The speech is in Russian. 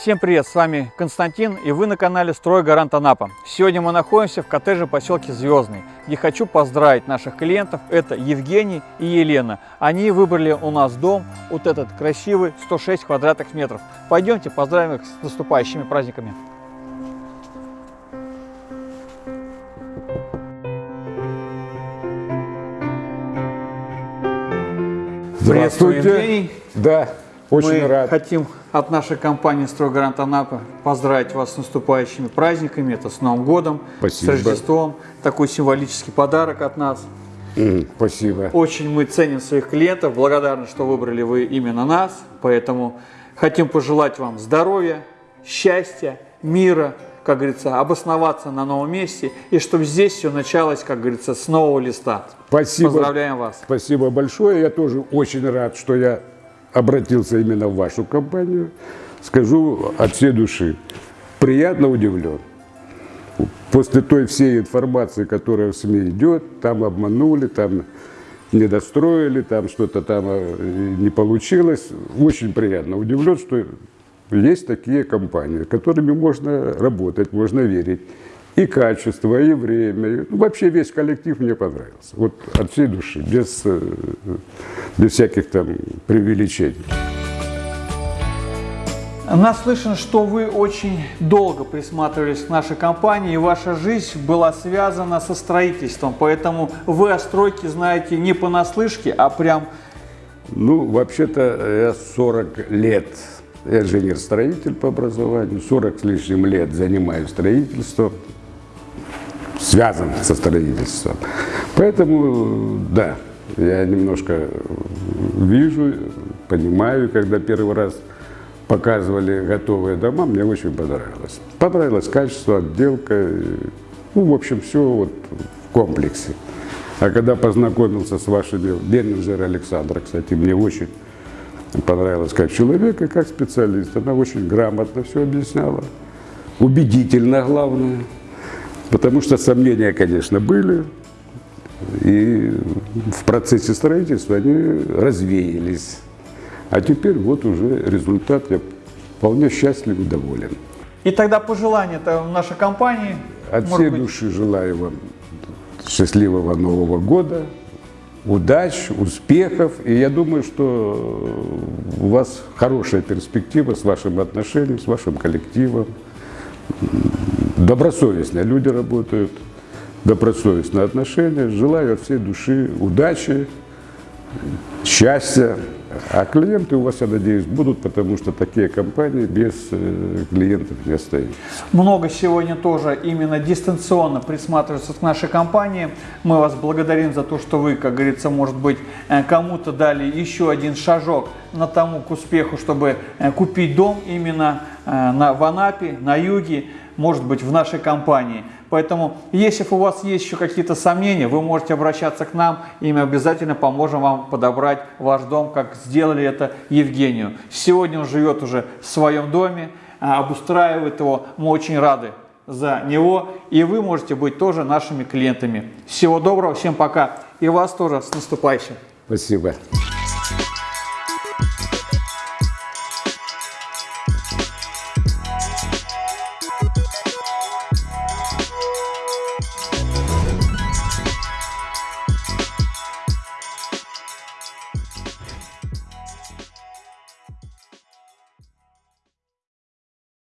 Всем привет, с вами Константин и вы на канале Стройгарант Анапа. Сегодня мы находимся в коттедже поселке Звездный, где хочу поздравить наших клиентов. Это Евгений и Елена. Они выбрали у нас дом, вот этот красивый, 106 квадратных метров. Пойдемте поздравим их с наступающими праздниками. Приветствую, Здравствуйте. Евгений. Да, очень Мы рад. хотим от нашей компании «Стройгарант Анапа» поздравить вас с наступающими праздниками, это с Новым годом, Спасибо. с Рождеством. Такой символический подарок от нас. Спасибо. Очень мы ценим своих клиентов, благодарны, что выбрали вы именно нас, поэтому хотим пожелать вам здоровья, счастья, мира, как говорится, обосноваться на новом месте, и чтобы здесь все началось, как говорится, с нового листа. Спасибо. Поздравляем вас. Спасибо большое. Я тоже очень рад, что я обратился именно в вашу компанию. Скажу от всей души. Приятно удивлен. После той всей информации, которая в СМИ идет, там обманули, там недостроили, там что-то там э, не получилось. Очень приятно удивлен, что есть такие компании, которыми можно работать, можно верить. И качество, и время. ну, вообще весь коллектив мне понравился. Вот от всей души, без, э, без всяких там преувеличений. Наслышан, что вы очень долго присматривались к нашей компании, и ваша жизнь была связана со строительством, поэтому вы о стройке знаете не понаслышке, а прям Ну, вообще-то я 40 лет, инженер-строитель по образованию, 40 с лишним лет занимаюсь строительством, связан со строительством. Поэтому, да, я немножко вижу, понимаю, когда первый раз показывали готовые дома, мне очень понравилось. Понравилось качество, отделка, ну, в общем, все вот в комплексе. А когда познакомился с вашими, менеджер Александра, кстати, мне очень понравилось как человек и как специалист. Она очень грамотно все объясняла, убедительно главное. Потому что сомнения, конечно, были, и в процессе строительства они развеялись. А теперь вот уже результат, я вполне счастлив и доволен. И тогда пожелание это нашей компании. От всей быть, души желаю вам счастливого Нового года, удач, успехов. И я думаю, что у вас хорошая перспектива с вашим отношением, с вашим коллективом. Добросовестно люди работают, добросовестные отношения. Желаю от всей души удачи, счастья. А клиенты у вас, я надеюсь, будут, потому что такие компании без э, клиентов не остаются. Много сегодня тоже именно дистанционно присматриваются к нашей компании. Мы вас благодарим за то, что вы, как говорится, может быть, э, кому-то дали еще один шажок на тому к успеху, чтобы э, купить дом именно в Анапе, на юге, может быть, в нашей компании. Поэтому, если у вас есть еще какие-то сомнения, вы можете обращаться к нам, и мы обязательно поможем вам подобрать ваш дом, как сделали это Евгению. Сегодня он живет уже в своем доме, а, обустраивает его. Мы очень рады за него, и вы можете быть тоже нашими клиентами. Всего доброго, всем пока, и вас тоже с наступающим. Спасибо.